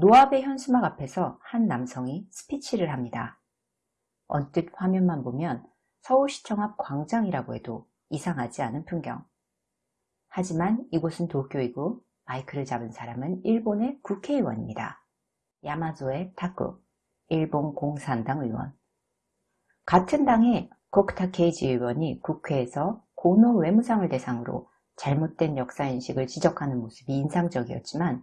노아베 현수막 앞에서 한 남성이 스피치를 합니다. 언뜻 화면만 보면 서울시청 앞 광장이라고 해도 이상하지 않은 풍경. 하지만 이곳은 도쿄이고 마이크를 잡은 사람은 일본의 국회의원입니다. 야마조의 타쿠, 일본 공산당 의원. 같은 당의 코크타 케이지 의원이 국회에서 고노 외무상을 대상으로 잘못된 역사인식을 지적하는 모습이 인상적이었지만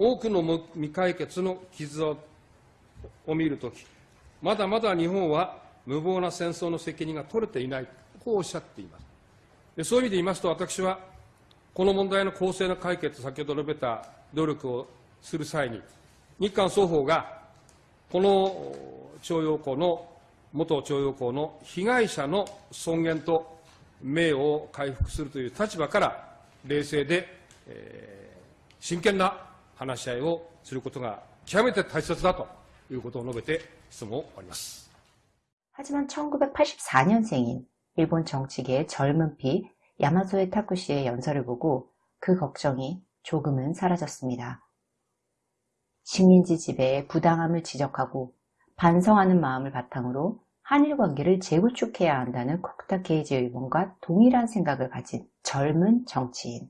多くの未解決の傷を見るとき、まだまだ日本は無謀な戦争の責任が取れていない、こうおっしゃっています。でそういう意味で言いますと、私は、この問題の公正な解決、先ほど述べた努力をする際に、日韓双方が、この徴用工の、元徴用工の被害者の尊厳と名誉を回復するという立場から、冷静で、えー、真剣な話し合いをすることが極めて大切だということを述べて質問を終わります。 하지만 1984년생인 일본 정치계의 젊은 피 야마소에 타쿠 씨의 연설을 보고 그 걱정이 조금은 사라졌습니다. 식민지 지배의 부당함을 지적하고 반성하는 마음을 바탕으로 한일 관계를 재구축해야 한다는 코쿠타 케이지 의원과 동일한 생각을 가진 젊은 정치인.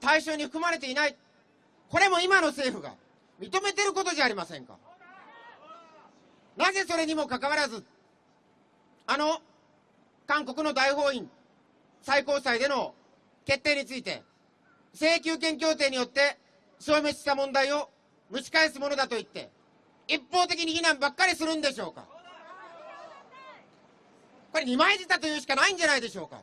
対象に含まれていない。これも今の政府が認めてることじゃありませんか。なぜそれにもかかわらず、あの韓国の大法院最高裁での決定について、請求権協定によって消滅した問題を蒸し返すものだと言って、一方的に非難ばっかりするんでしょうか。これ二枚舌というしかないんじゃないでしょうか。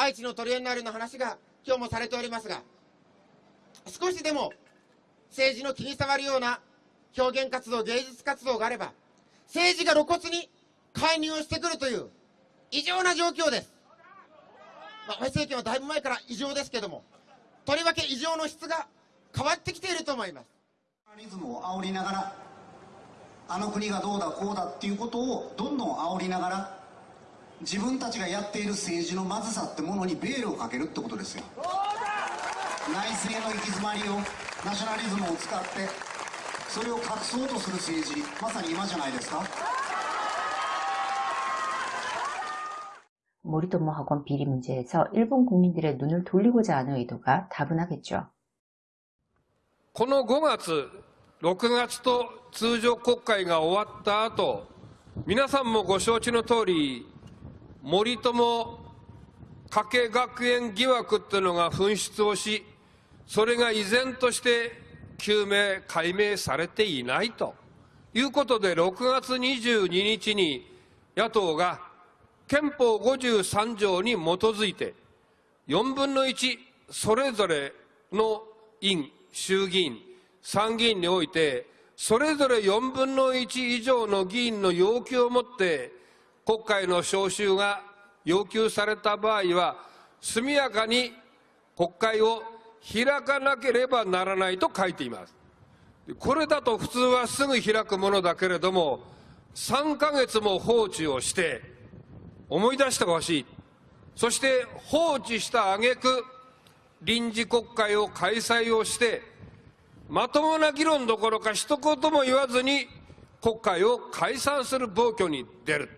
愛知のトリエンナーレの話が今日もされておりますが少しでも政治の金触るような表現活動、芸術活動があれば、政治が露骨に介入をしてくるという異常な状況です。まあ、安倍政権はだいぶ前から異常ですけども、とりわけ異常の質が変わってきていると思います。リズムを煽りながら、あの国がどうだこうだっていうことをどんどん煽りながら、自分たちがやっている政治のまずさってものにベールをかけるってことですよ。内政の行き詰まりを、ナショナリズムを使って、それを隠そうとする政治まさに今じゃないですか森友학원비리문제에서일본국민들의눈을돌리고자하는의도가다분하겠죠この5月、6月と通常国会が終わった後、皆さんもご承知の通り、 森友加計学園疑惑っていうのが噴出をし、それが依然として究明、解明されていないということで、6月22日に野党が憲法53条に基づいて、4分の1それぞれの院、衆議院、参議院において、それぞれ4分の1以上の議員の要求をもって、国会の召集が要求された場合は、速やかに国会を開かなければならないと書いています。これだと普通はすぐ開くものだけれども、3ヶ月も放置をして、思い出してほしい。そして放置した挙句、臨時国会を開催をして、まともな議論どころか一言も言わずに国会を解散する暴挙に出る。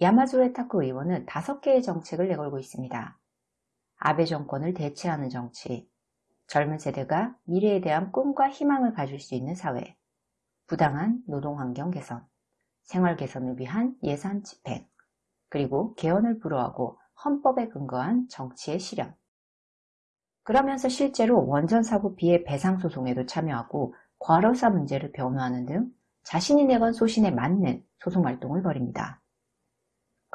야마조에 타쿠 의원은 다섯 개의 정책을 내걸고 있습니다. 아베 정권을 대체하는 정치, 젊은 세대가 미래에 대한 꿈과 희망을 가질 수 있는 사회, 부당한 노동환경 개선, 생활 개선을 위한 예산 집행, 그리고 개헌을 불허하고 헌법에 근거한 정치의 실현. 그러면서 실제로 원전사고 피해 배상소송에도 참여하고 과로사 문제를 변호하는 등 자신이 내건 소신에 맞는 소송활동을 벌입니다.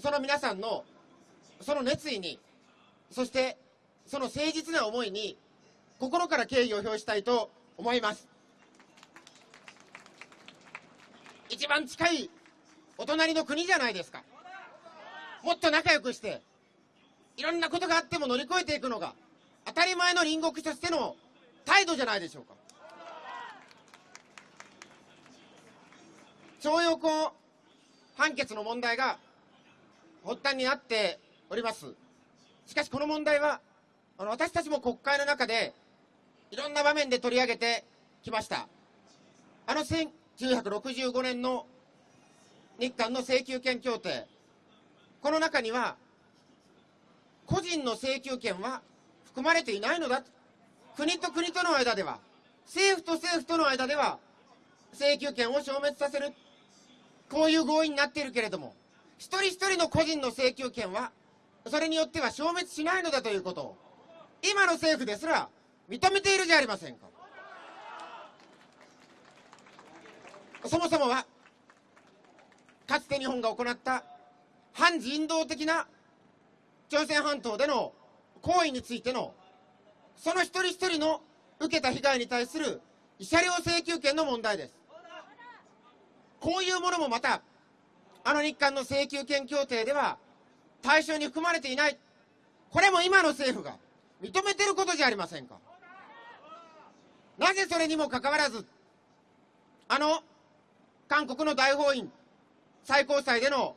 その皆さんのその熱意にそしてその誠実な思いに心から敬意を表したいと思います。一番近いお隣の国じゃないですか。もっと仲良くしていろんなことがあっても乗り越えていくのが当たり前の隣国としての態度じゃないでしょうか。徴用工判決の問題が発端になっております。しかしこの問題はあの私たちも国会の中でいろんな場面で取り上げてきました。あの1965年の日韓の請求権協定。この中には個人の請求権は含まれていないのだ。国と国との間では政府と政府との間では請求権を消滅させるこういう合意になっているけれども一人一人の個人の請求権はそれによっては消滅しないのだということを今の政府ですら認めているじゃありませんか。そもそもはかつて日本が行った反人道的な朝鮮半島での行為についてのその一人一人の受けた被害に対する慰謝料請求権の問題です。こういうものもまたあの日韓の請求権協定では対象に含まれていないこれも今の政府が認めてることじゃありませんか。なぜそれにもかかわらずあの韓国の大法院最高裁での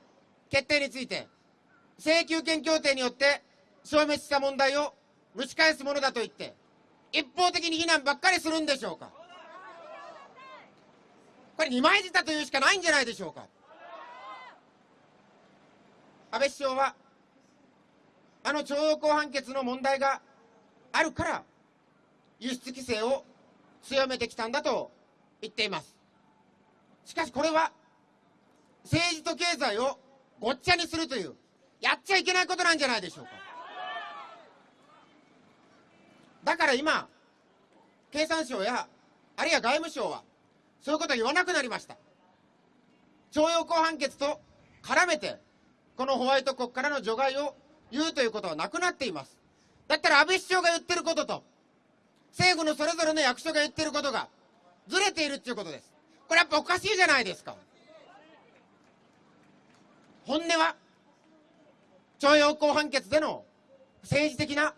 決定について請求権協定によって消滅した問題を蒸し返すものだと言って一方的に非難ばっかりするんでしょうか。これ二枚舌というしかないんじゃないでしょうか。安倍首相はあの徴用工判決の問題があるから輸出規制を強めてきたんだと言っています。しかしこれは政治と経済をごっちゃにするというやっちゃいけないことなんじゃないでしょうか。だから今経産省やあるいは外務省はそういうこと言わなくなりました。徴用工判決と絡めてこのホワイト国からの除外を言うということはなくなっています。だったら安倍首相が言ってることと政府のそれぞれの役所が言ってることがずれているっていうことです。これやっぱおかしいじゃないですか。本音は徴用工判決での政治的な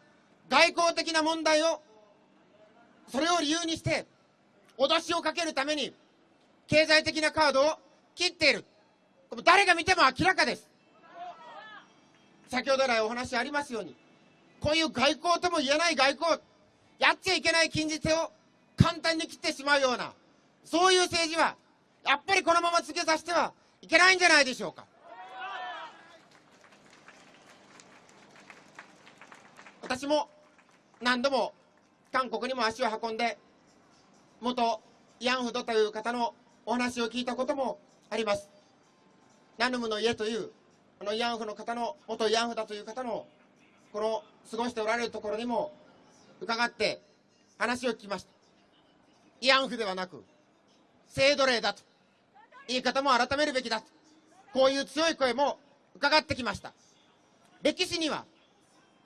外交的な問題をそれを理由にして脅しをかけるために経済的なカードを切っている。誰が見ても明らかです。先ほど来お話ありますようにこういう外交とも言えない外交やっちゃいけない禁じ手を簡単に切ってしまうようなそういう政治はやっぱりこのまま続けさせてはいけないんじゃないでしょうか。私も何度も韓国にも足を運んで、元慰安婦という方のお話を聞いたこともあります。ナヌムの家という、この慰安婦の方の、元慰安婦だという方の、この過ごしておられるところにも伺って話を聞きました。慰安婦ではなく、性奴隷だと、言い方も改めるべきだと、こういう強い声も伺ってきました。歴史には、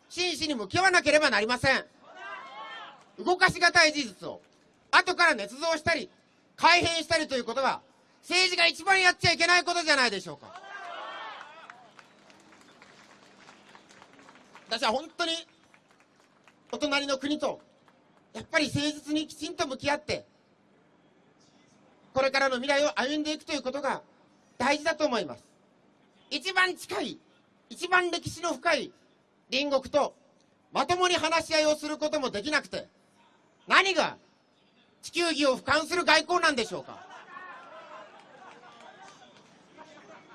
真摯に向き合わなければなりません。動かしがたい事実を、後から捏造したり、改変したりということは、政治が一番やっちゃいけないことじゃないでしょうか。私は本当に、お隣の国と、やっぱり誠実にきちんと向き合って、これからの未来を歩んでいくということが大事だと思います。一番近い、一番歴史の深い隣国とまともに話し合いをすることもできなくて、何が地球儀を俯瞰する外交なんでしょうか。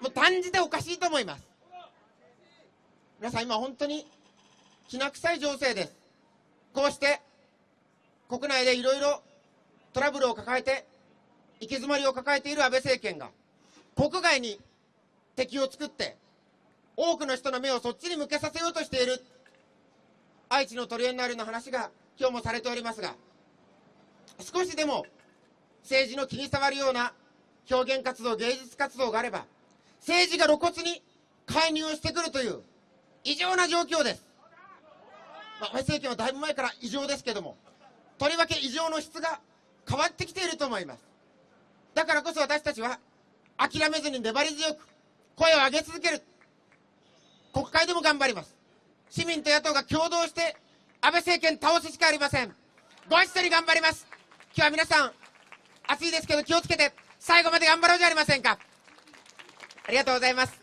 もう断じておかしいと思います。皆さん今本当にきな臭い情勢です。こうして国内でいろいろトラブルを抱えて行き詰まりを抱えている安倍政権が国外に敵を作って多くの人の目をそっちに向けさせようとしている愛知のトリエンナーレの話が今日もされておりますが少しでも政治の気に障るような表現活動芸術活動があれば政治が露骨に介入をしてくるという異常な状況です、まあ、安倍政権はだいぶ前から異常ですけどもとりわけ異常の質が変わってきていると思います。だからこそ私たちは諦めずに粘り強く声を上げ続ける。国会でも頑張ります。市民と野党が共同して安倍政権倒すしかありません。ご一緒に頑張ります。今日は皆さん暑いですけど気をつけて最後まで頑張ろうじゃありませんか。ありがとうございます。